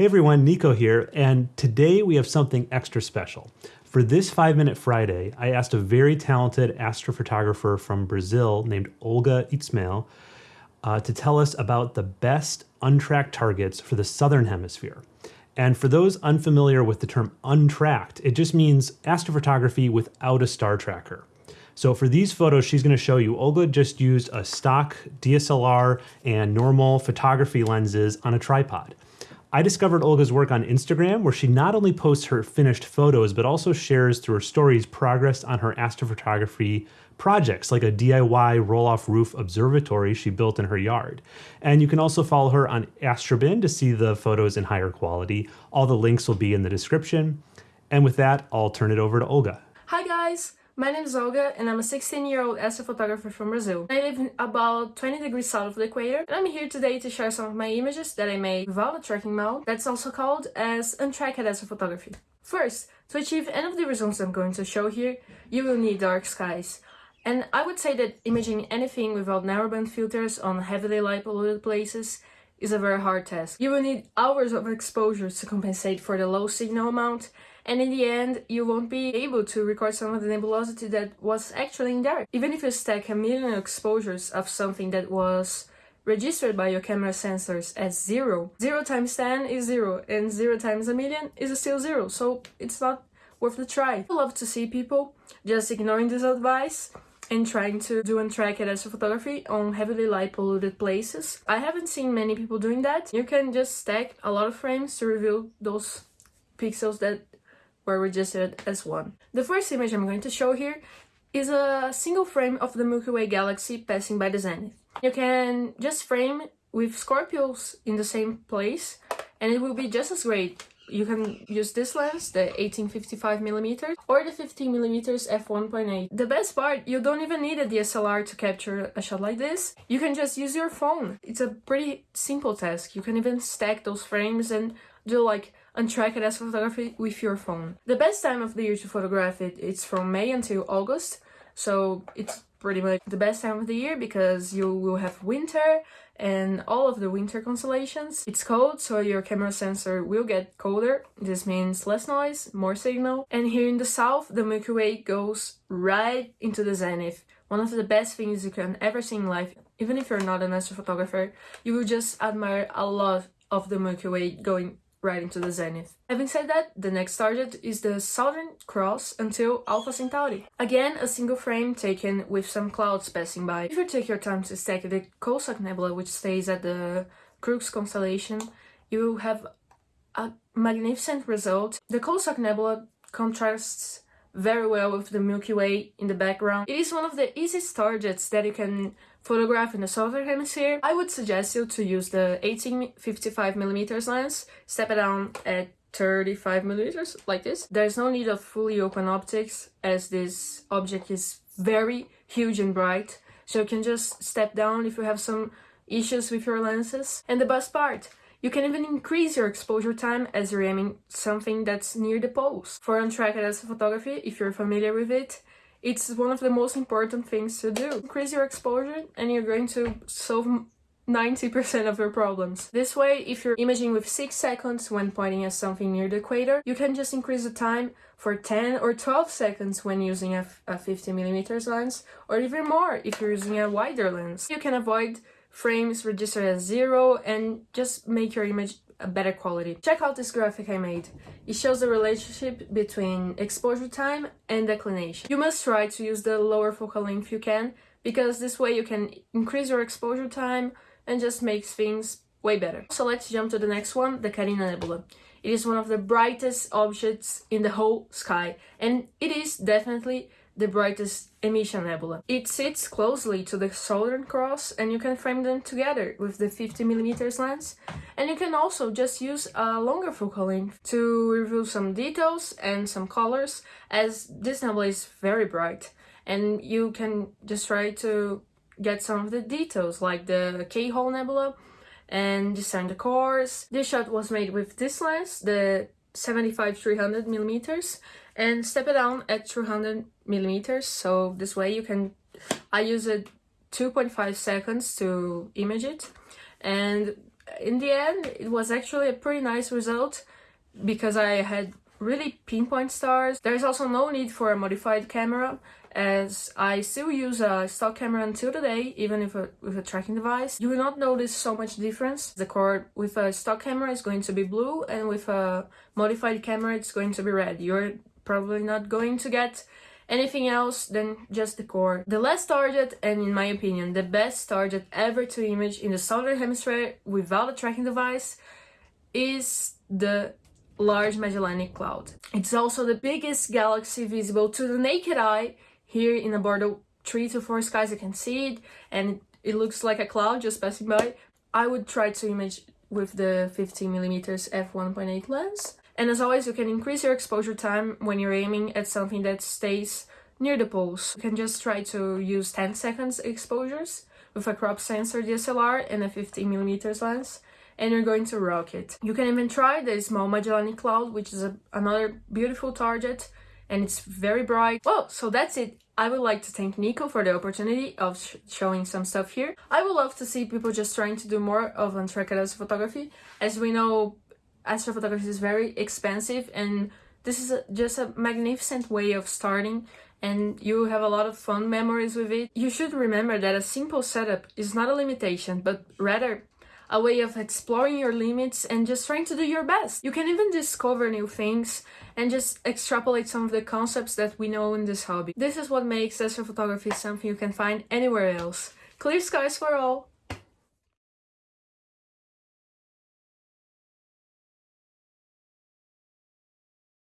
Hey everyone, Nico here, and today we have something extra special. For this 5 Minute Friday, I asked a very talented astrophotographer from Brazil named Olga Itzmael uh, to tell us about the best untracked targets for the Southern Hemisphere. And for those unfamiliar with the term untracked, it just means astrophotography without a star tracker. So for these photos she's going to show you, Olga just used a stock DSLR and normal photography lenses on a tripod. I discovered Olga's work on Instagram, where she not only posts her finished photos, but also shares through her stories progress on her astrophotography projects, like a DIY roll off roof observatory she built in her yard. And you can also follow her on Astrobin to see the photos in higher quality. All the links will be in the description. And with that, I'll turn it over to Olga. Hi, guys. My name is Olga and I'm a 16-year-old astrophotographer from Brazil. I live about 20 degrees south of the equator and I'm here today to share some of my images that I made without a tracking mount that's also called as untracked astrophotography. First, to achieve any of the results I'm going to show here, you will need dark skies. And I would say that imaging anything without narrowband filters on heavily light polluted places is a very hard task. You will need hours of exposure to compensate for the low signal amount and in the end you won't be able to record some of the nebulosity that was actually in there. Even if you stack a million exposures of something that was registered by your camera sensors as zero, zero times 10 is zero and zero times a million is still zero, so it's not worth the try. I love to see people just ignoring this advice and trying to do untracked photography on heavily light polluted places. I haven't seen many people doing that. You can just stack a lot of frames to reveal those pixels that were registered as one. The first image I'm going to show here is a single frame of the Milky Way galaxy passing by the zenith. You can just frame with Scorpios in the same place and it will be just as great. You can use this lens, the 1855mm or the 15 millimeters f1.8. The best part, you don't even need a DSLR to capture a shot like this. You can just use your phone. It's a pretty simple task. You can even stack those frames and do like untracked astrophotography with your phone. The best time of the year to photograph it it's from May until August, so it's pretty much the best time of the year because you will have winter and all of the winter constellations. It's cold, so your camera sensor will get colder. This means less noise, more signal. And here in the south, the Milky Way goes right into the zenith. One of the best things you can ever see in life. Even if you're not an astrophotographer, you will just admire a lot of the Milky Way going right into the zenith. Having said that, the next target is the Southern Cross until Alpha Centauri. Again, a single frame taken with some clouds passing by. If you take your time to stack the Coalsack Nebula, which stays at the Crux constellation, you will have a magnificent result. The Coalsack Nebula contrasts very well with the Milky Way in the background. It is one of the easiest targets that you can photograph in the southern hemisphere. I would suggest you to use the 1855mm lens, step it down at 35 millimeters like this. There's no need of fully open optics as this object is very huge and bright. So you can just step down if you have some issues with your lenses. And the best part, you can even increase your exposure time as you're aiming something that's near the poles. For untracked photography, if you're familiar with it, it's one of the most important things to do. Increase your exposure and you're going to solve 90% of your problems. This way, if you're imaging with 6 seconds when pointing at something near the equator, you can just increase the time for 10 or 12 seconds when using a, a 50mm lens, or even more if you're using a wider lens. You can avoid frames registered as zero and just make your image a better quality. Check out this graphic I made. It shows the relationship between exposure time and declination. You must try to use the lower focal length you can because this way you can increase your exposure time and just makes things way better. So let's jump to the next one, the Carina Nebula. It is one of the brightest objects in the whole sky and it is definitely the brightest emission nebula. It sits closely to the Southern Cross and you can frame them together with the 50mm lens and you can also just use a longer focal length to reveal some details and some colors as this nebula is very bright and you can just try to get some of the details like the Keyhole nebula and design the cores. This shot was made with this lens, the 75 300 millimeters and step it down at 200 millimeters. So this way you can I use it 2.5 seconds to image it. And in the end, it was actually a pretty nice result because I had really pinpoint stars. There's also no need for a modified camera as I still use a stock camera until today, even if a, with a tracking device. You will not notice so much difference. The cord with a stock camera is going to be blue and with a modified camera it's going to be red. You're probably not going to get anything else than just the core. The last target, and in my opinion, the best target ever to image in the southern hemisphere without a tracking device, is the Large Magellanic Cloud. It's also the biggest galaxy visible to the naked eye. Here in about 3 to 4 skies you can see it, and it looks like a cloud just passing by. I would try to image with the 15mm f1.8 lens. And as always, you can increase your exposure time when you're aiming at something that stays near the poles. You can just try to use 10 seconds exposures with a crop sensor DSLR and a 15mm lens and you're going to rock it. You can even try the small Magellanic Cloud, which is a, another beautiful target and it's very bright. Well, so that's it. I would like to thank Nico for the opportunity of sh showing some stuff here. I would love to see people just trying to do more of untracked astrophotography. As we know, astrophotography is very expensive and this is a, just a magnificent way of starting and you have a lot of fun memories with it. You should remember that a simple setup is not a limitation, but rather a way of exploring your limits and just trying to do your best. You can even discover new things and just extrapolate some of the concepts that we know in this hobby. This is what makes astrophotography something you can find anywhere else. Clear skies for all!